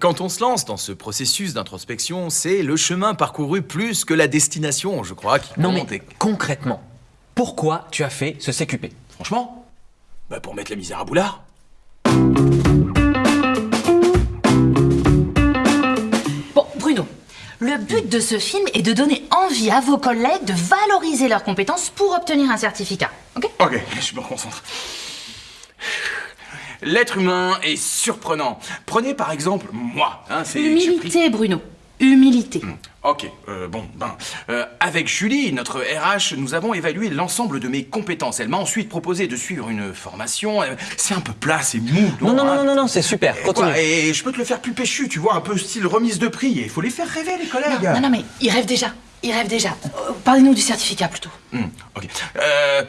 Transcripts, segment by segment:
quand on se lance dans ce processus d'introspection, c'est le chemin parcouru plus que la destination, je crois, qui Non mais concrètement, pourquoi tu as fait ce CQP Franchement Bah pour mettre la misère à boulard. Bon, Bruno, le but de ce film est de donner envie à vos collègues de valoriser leurs compétences pour obtenir un certificat. Ok? Ok, je me reconcentre. L'être humain est surprenant. Prenez par exemple moi. Hein, Humilité, Bruno. Humilité. Ok, euh, bon, ben, euh, avec Julie, notre RH, nous avons évalué l'ensemble de mes compétences. Elle m'a ensuite proposé de suivre une formation. Euh, C'est un peu plat, c'est mou. Non, non, hein. non, non, non, non, c'est super, Et continue. quoi, et je peux te le faire plus péchu, tu vois, un peu style remise de prix. Il faut les faire rêver, les collègues. Non, non, mais il rêve déjà. Il rêve déjà. Euh, Parlez-nous du certificat plutôt. Hmm, ok. Euh,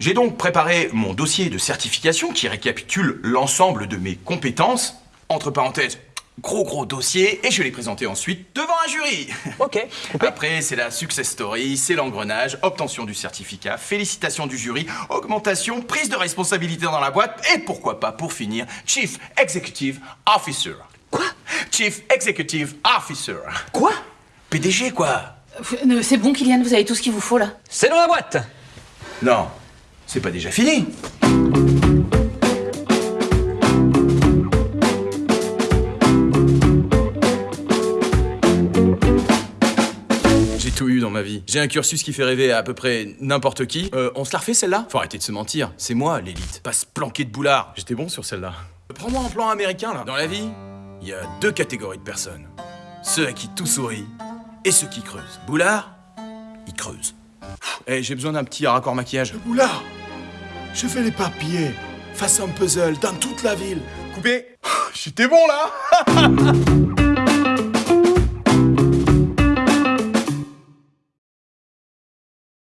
J'ai donc préparé mon dossier de certification qui récapitule l'ensemble de mes compétences. Entre parenthèses, gros gros dossier, et je l'ai présenté ensuite devant un jury. Ok, coupé. Après, c'est la success story, c'est l'engrenage, obtention du certificat, félicitations du jury, augmentation, prise de responsabilité dans la boîte, et pourquoi pas, pour finir, Chief Executive Officer. Quoi? Chief Executive Officer. Quoi? PDG, quoi? Euh, C'est bon, Kylian, vous avez tout ce qu'il vous faut là. C'est dans la boîte Non, c'est pas déjà fini. J'ai tout eu dans ma vie. J'ai un cursus qui fait rêver à à peu près n'importe qui. Euh, on se la refait celle-là? Faut arrêter de se mentir. C'est moi l'élite. Pas se planquer de boulard. J'étais bon sur celle-là. Prends-moi un plan américain là. Dans la vie, il y a deux catégories de personnes. Ceux à qui tout sourit et ceux qui creusent. Boulard, il creuse. Eh, j'ai besoin d'un petit raccord maquillage. Oula Je fais les papiers, face un puzzle, dans toute la ville. Coupé J'étais bon là